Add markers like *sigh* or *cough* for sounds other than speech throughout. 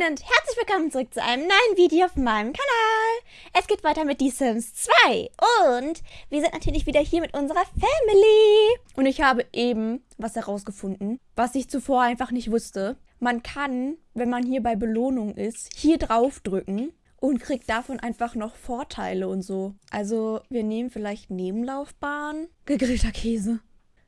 Moin und herzlich willkommen zurück zu einem neuen Video auf meinem Kanal. Es geht weiter mit The Sims 2 und wir sind natürlich wieder hier mit unserer Family. Und ich habe eben was herausgefunden, was ich zuvor einfach nicht wusste. Man kann, wenn man hier bei Belohnung ist, hier draufdrücken und kriegt davon einfach noch Vorteile und so. Also wir nehmen vielleicht Nebenlaufbahn, gegrillter Käse.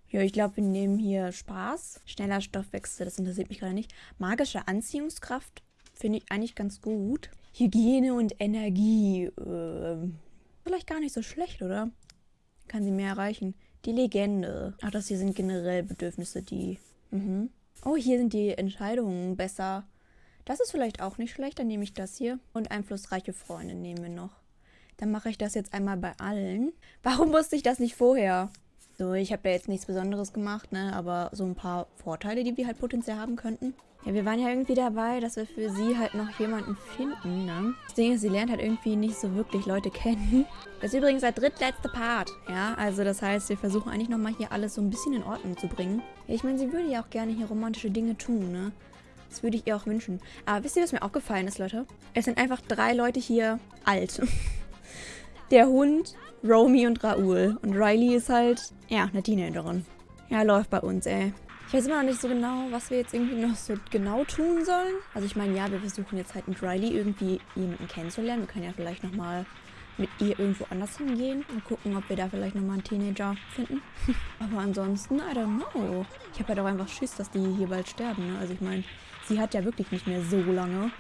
Ja, ich glaube, wir nehmen hier Spaß. Schneller Stoffwechsel, das interessiert mich gerade nicht. Magische Anziehungskraft finde ich eigentlich ganz gut. Hygiene und Energie. Äh, vielleicht gar nicht so schlecht, oder? Kann sie mehr erreichen. Die Legende. Ach, das hier sind generell Bedürfnisse, die... Mhm. Oh, hier sind die Entscheidungen besser. Das ist vielleicht auch nicht schlecht. Dann nehme ich das hier. Und einflussreiche Freunde nehmen wir noch. Dann mache ich das jetzt einmal bei allen. *laughs* Warum wusste ich das nicht vorher? So, ich habe da jetzt nichts Besonderes gemacht, ne? Aber so ein paar Vorteile, die wir halt potenziell haben könnten. Ja, wir waren ja irgendwie dabei, dass wir für sie halt noch jemanden finden, ne? Das Ding ist, sie lernt halt irgendwie nicht so wirklich Leute kennen. Das ist übrigens der drittletzte Part, ja? Also das heißt, wir versuchen eigentlich nochmal hier alles so ein bisschen in Ordnung zu bringen. Ja, ich meine, sie würde ja auch gerne hier romantische Dinge tun, ne? Das würde ich ihr auch wünschen. Aber wisst ihr, was mir aufgefallen ist, Leute? Es sind einfach drei Leute hier alt. *laughs* der Hund, Romy und Raoul. Und Riley ist halt, ja, eine Teenagerin. Ja, läuft bei uns, ey. Ich weiß immer noch nicht so genau, was wir jetzt irgendwie noch so genau tun sollen. Also ich meine, ja, wir versuchen jetzt halt mit Riley irgendwie jemanden kennenzulernen. Wir können ja vielleicht nochmal mit ihr irgendwo anders hingehen und gucken, ob wir da vielleicht nochmal einen Teenager finden. *laughs* Aber ansonsten, I don't know. Ich habe halt auch einfach Schiss, dass die hier bald sterben. Ne? Also ich meine, sie hat ja wirklich nicht mehr so lange.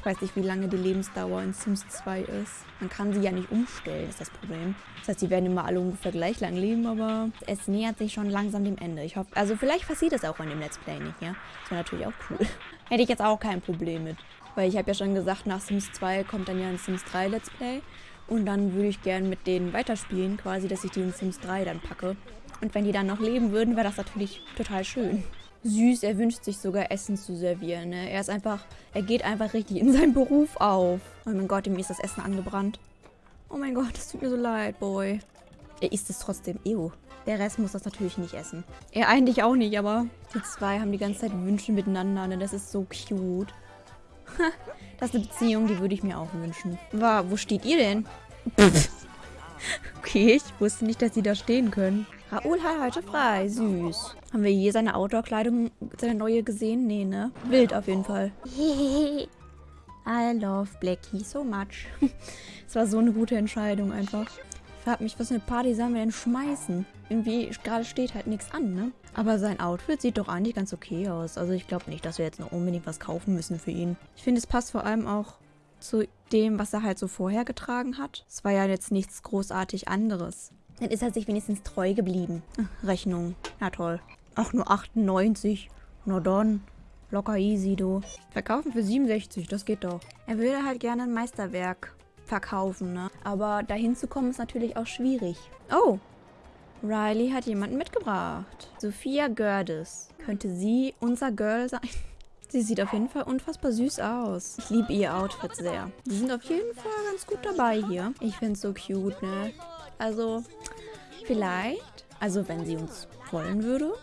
Ich weiß nicht, wie lange die Lebensdauer in Sims 2 ist. Man kann sie ja nicht umstellen, ist das Problem. Das heißt, die werden immer alle ungefähr gleich lang leben, aber es nähert sich schon langsam dem Ende. Ich hoffe, also vielleicht passiert das auch in dem Let's Play nicht, ja? Das wäre natürlich auch cool. *laughs* Hätte ich jetzt auch kein Problem mit. Weil ich habe ja schon gesagt, nach Sims 2 kommt dann ja ein Sims 3 Let's Play. Und dann würde ich gerne mit denen weiterspielen, quasi, dass ich die in Sims 3 dann packe. Und wenn die dann noch leben würden, wäre das natürlich total schön süß. Er wünscht sich sogar Essen zu servieren. Ne? Er ist einfach, er geht einfach richtig in seinen Beruf auf. Oh mein Gott, ihm ist das Essen angebrannt. Oh mein Gott, das tut mir so leid, Boy. Er isst es trotzdem. Ew. Der Rest muss das natürlich nicht essen. Er eigentlich auch nicht, aber die zwei haben die ganze Zeit Wünsche miteinander. Ne? Das ist so cute. *laughs* das ist eine Beziehung, die würde ich mir auch wünschen. War, wo steht ihr denn? *laughs* okay, ich wusste nicht, dass sie da stehen können. Raoul hat heute frei. Süß. Haben wir je seine Outdoor-Kleidung, seine neue gesehen? Nee, ne? Wild auf jeden Fall. *laughs* I love Blackie so much. *laughs* Es war so eine gute Entscheidung einfach. Ich frage mich, was für eine Party sollen wir denn schmeißen? Irgendwie gerade steht halt nichts an, ne? Aber sein Outfit sieht doch eigentlich ganz okay aus. Also ich glaube nicht, dass wir jetzt noch unbedingt was kaufen müssen für ihn. Ich finde, es passt vor allem auch zu dem, was er halt so vorher getragen hat. Es war ja jetzt nichts großartig anderes. Dann ist er sich wenigstens treu geblieben. Rechnung. Na toll. Ach, nur 98. Na dann. Locker easy, du. Verkaufen für 67, das geht doch. Er würde halt gerne ein Meisterwerk verkaufen, ne? Aber dahin zu kommen ist natürlich auch schwierig. Oh. Riley hat jemanden mitgebracht. Sophia Gördes. Könnte sie unser Girl sein? *laughs* Sie sieht auf jeden Fall unfassbar süß aus. Ich liebe ihr Outfit sehr. Die sind auf jeden Fall ganz gut dabei hier. Ich finde es so cute, ne? Also, vielleicht, also wenn sie uns wollen würde,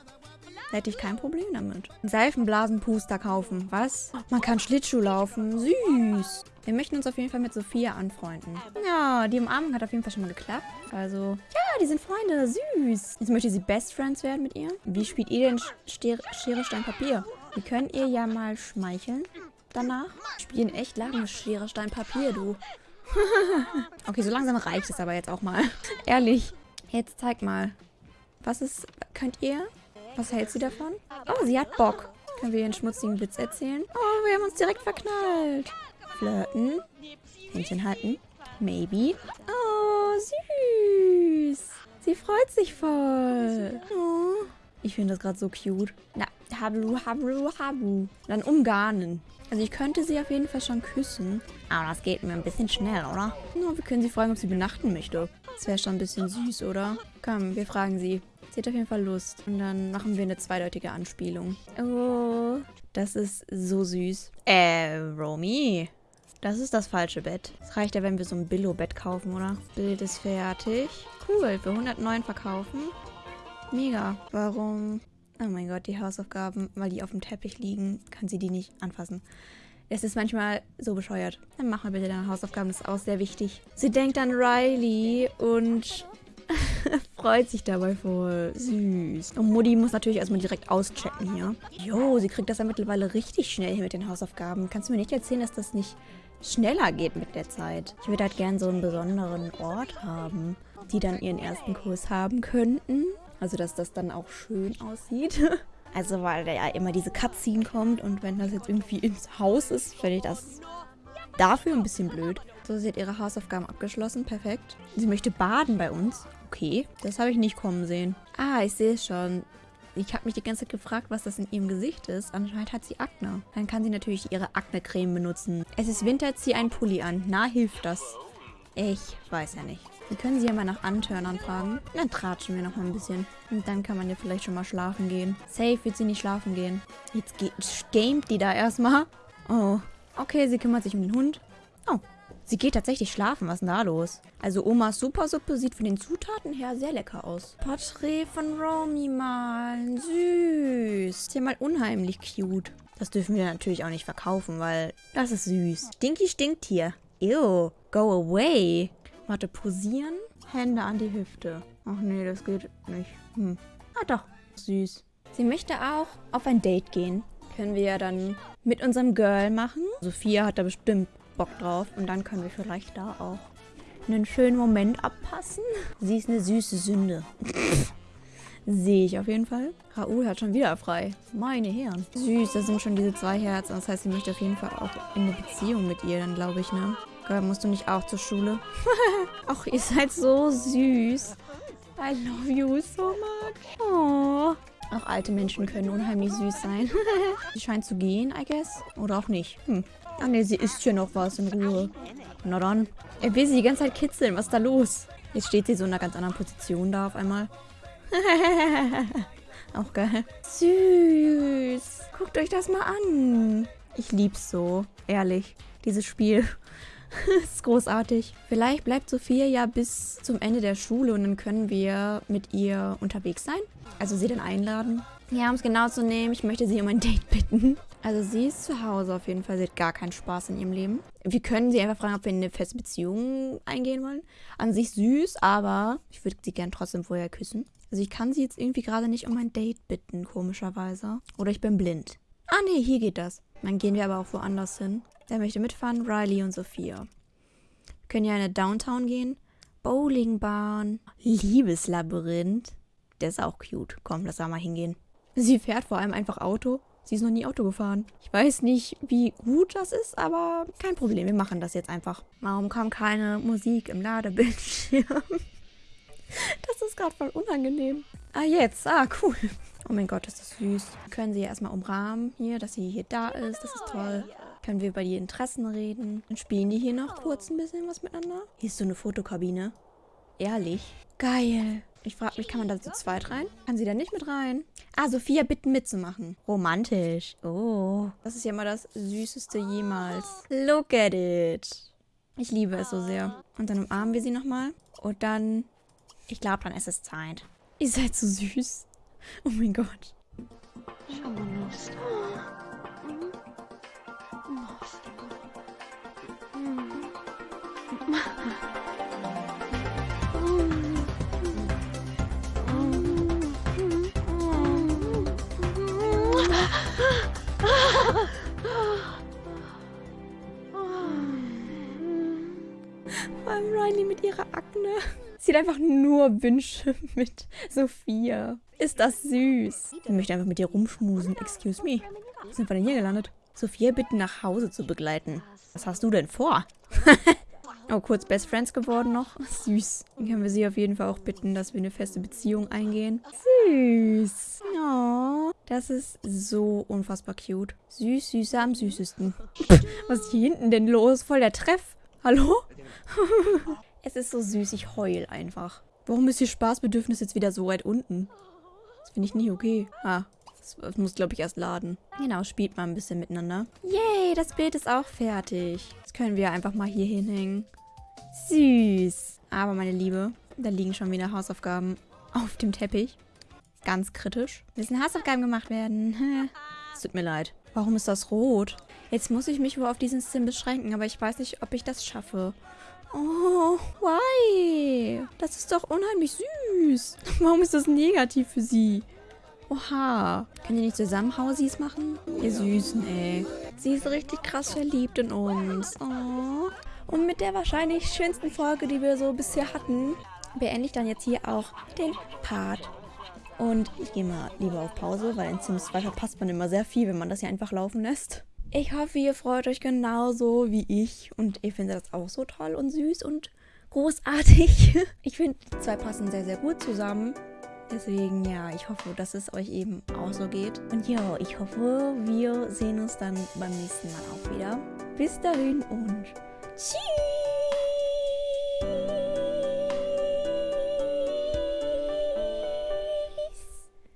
hätte ich kein Problem damit. Seifenblasenpuster kaufen, was? Man kann Schlittschuh laufen, süß. Wir möchten uns auf jeden Fall mit Sophia anfreunden. Ja, die Umarmung hat auf jeden Fall schon mal geklappt. Also, ja, die sind Freunde, süß. Jetzt möchte sie Best Friends werden mit ihr. Wie spielt ihr denn Schere, Stein, Papier? Wir können ihr ja mal schmeicheln danach. Spielen echt lange Schere, Stein, Papier, du. *laughs* okay, so langsam reicht es aber jetzt auch mal. Ehrlich. Jetzt zeig mal. Was ist... Könnt ihr? Was hält sie davon? Oh, sie hat Bock. Können wir ihr einen schmutzigen Witz erzählen? Oh, wir haben uns direkt verknallt. Flirten. Händchen halten. Maybe. Oh, süß. Sie freut sich voll. Oh. Ich finde das gerade so cute. Na, hablu, hablu, habu. Dann umgarnen. Also ich könnte sie auf jeden Fall schon küssen. Aber das geht mir ein bisschen schnell, oder? No, wir können sie fragen, ob sie benachten möchte. Das wäre schon ein bisschen süß, oder? Komm, wir fragen sie. Sie hat auf jeden Fall Lust. Und dann machen wir eine zweideutige Anspielung. Oh, das ist so süß. Äh, Romy. Das ist das falsche Bett. Es reicht ja, wenn wir so ein Billo-Bett kaufen, oder? Bild ist fertig. Cool, für 109 verkaufen. Mega. Warum? Oh mein Gott, die Hausaufgaben, weil die auf dem Teppich liegen, kann sie die nicht anfassen. Es ist manchmal so bescheuert. Dann mach mal bitte deine Hausaufgaben, das ist auch sehr wichtig. Sie denkt an Riley und *laughs* freut sich dabei voll. Süß. Und Mutti muss natürlich erstmal direkt auschecken hier. Jo, sie kriegt das ja mittlerweile richtig schnell hier mit den Hausaufgaben. Kannst du mir nicht erzählen, dass das nicht schneller geht mit der Zeit? Ich würde halt gern so einen besonderen Ort haben, die dann ihren ersten Kurs haben könnten. Also, dass das dann auch schön aussieht. *laughs* Also, weil da ja immer diese Cutscene kommt und wenn das jetzt irgendwie ins Haus ist, finde ich das dafür ein bisschen blöd. So, sie hat ihre Hausaufgaben abgeschlossen. Perfekt. Sie möchte baden bei uns. Okay, das habe ich nicht kommen sehen. Ah, ich sehe es schon. Ich habe mich die ganze Zeit gefragt, was das in ihrem Gesicht ist. Anscheinend hat sie Akne. Dann kann sie natürlich ihre Akne-Creme benutzen. Es ist Winter, zieh einen Pulli an. Na, hilft das? Ich weiß ja nicht. Wir können sie ja mal nach Antörnern fragen. Dann tratschen wir noch mal ein bisschen. Und dann kann man ja vielleicht schon mal schlafen gehen. Safe wird sie nicht schlafen gehen. Jetzt gamet die da erstmal. Oh. Okay, sie kümmert sich um den Hund. Oh. Sie geht tatsächlich schlafen. Was ist denn da los? Also Omas Supersuppe sieht von den Zutaten her sehr lecker aus. Porträt von Romy malen. Süß. Ist ja mal unheimlich cute. Das dürfen wir natürlich auch nicht verkaufen, weil das ist süß. Stinky stinkt hier. Ew. Go away. Warte, posieren. Hände an die Hüfte. Ach nee, das geht nicht. Hm. Ah doch, süß. Sie möchte auch auf ein Date gehen. Können wir ja dann mit unserem Girl machen. Sophia hat da bestimmt Bock drauf. Und dann können wir vielleicht da auch einen schönen Moment abpassen. Sie ist eine süße Sünde. *laughs* Sehe ich auf jeden Fall. Raoul hat schon wieder frei. Meine Herren. Süß, das sind schon diese zwei Herzen. Das heißt, sie möchte auf jeden Fall auch in eine Beziehung mit ihr dann, glaube ich, ne? Girl, musst du nicht auch zur Schule? *laughs* Ach, ihr seid so süß. I love you so much. Oh. Auch alte Menschen können unheimlich süß sein. *laughs* sie scheint zu gehen, I guess. Oder auch nicht. Hm. Ah ne, sie isst hier noch was in Ruhe. Na dann. Er will sie die ganze Zeit kitzeln. Was ist da los? Jetzt steht sie so in einer ganz anderen Position da auf einmal. *laughs* auch geil. Süß. Guckt euch das mal an. Ich lieb's so. Ehrlich. Dieses Spiel. *laughs* ist großartig. Vielleicht bleibt Sophia ja bis zum Ende der Schule und dann können wir mit ihr unterwegs sein. Also sie dann einladen. Ja, um es genau zu nehmen, ich möchte sie um ein Date bitten. Also sie ist zu Hause auf jeden Fall. Sie hat gar keinen Spaß in ihrem Leben. Wir können sie einfach fragen, ob wir in eine feste Beziehung eingehen wollen. An sich süß, aber ich würde sie gern trotzdem vorher küssen. Also ich kann sie jetzt irgendwie gerade nicht um ein Date bitten, komischerweise. Oder ich bin blind. Ah nee, hier geht das. Dann gehen wir aber auch woanders hin. Wer möchte mitfahren? Riley und Sophia. Wir können ja in eine Downtown gehen. Bowlingbahn. Liebeslabyrinth. Der ist auch cute. Komm, lass da mal hingehen. Sie fährt vor allem einfach Auto. Sie ist noch nie Auto gefahren. Ich weiß nicht, wie gut das ist, aber kein Problem. Wir machen das jetzt einfach. Warum kam keine Musik im Ladebildschirm? *laughs* Das ist gerade voll unangenehm. Ah, jetzt. Ah, cool. Oh mein Gott, ist das süß. Wir können sie ja erstmal umrahmen hier, dass sie hier da ist. Das ist toll. Können wir über die Interessen reden. Dann spielen die hier noch kurz ein bisschen was miteinander. Hier ist so eine Fotokabine. Ehrlich. Geil. Ich frage mich, kann man da zu zweit rein? Kann sie da nicht mit rein? Ah, Sophia bitten mitzumachen. Romantisch. Oh. Das ist ja mal das Süßeste jemals. Look at it. Ich liebe es so sehr. Und dann umarmen wir sie nochmal. Und dann... Ich glaube, dann ist es Zeit. Ihr seid so süß. Oh mein Gott. Schau Sie hat einfach nur Wünsche *laughs* mit Sophia. Ist das süß. Ich möchte einfach mit ihr rumschmusen. Excuse me. Wie sind wir denn hier gelandet? Sophia bitten, nach Hause zu begleiten. Was hast du denn vor? *laughs* oh, kurz Best Friends geworden noch. Süß. Dann können wir sie auf jeden Fall auch bitten, dass wir eine feste Beziehung eingehen. Süß. Oh, das ist so unfassbar cute. Süß, süßer am süßesten. *laughs* Was ist hier hinten denn los? Voll der Treff. Hallo? Es ist so süß, ich heul einfach. Warum ist ihr Spaßbedürfnis jetzt wieder so weit unten? Das finde ich nicht okay. Ah, das muss, glaube ich, erst laden. Genau, spielt mal ein bisschen miteinander. Yay, das Bild ist auch fertig. Das können wir einfach mal hier hinhängen. Süß. Aber, meine Liebe, da liegen schon wieder Hausaufgaben auf dem Teppich. Ganz kritisch. Müssen Hausaufgaben gemacht werden. *laughs* Es tut mir leid. Warum ist das rot? Jetzt muss ich mich wohl auf diesen Sim beschränken, aber ich weiß nicht, ob ich das schaffe. Oh, why? Das ist doch unheimlich süß. *laughs* Warum ist das negativ für sie? Oha. Können die nicht zusammen Hausies machen? Ihr Süßen, ey. Sie ist richtig krass verliebt in uns. Oh. Und mit der wahrscheinlich schönsten Folge, die wir so bisher hatten, beende ich dann jetzt hier auch den Part. Und ich gehe mal lieber auf Pause, weil in Sims 2 verpasst man immer sehr viel, wenn man das hier einfach laufen lässt. Ich hoffe, ihr freut euch genauso wie ich und ihr findet das auch so toll und süß und großartig. *laughs* Ich finde, die zwei passen sehr, sehr gut zusammen. Deswegen, ja, ich hoffe, dass es euch eben auch so geht. Und ja, ich hoffe, wir sehen uns dann beim nächsten Mal auch wieder. Bis dahin und tschüss!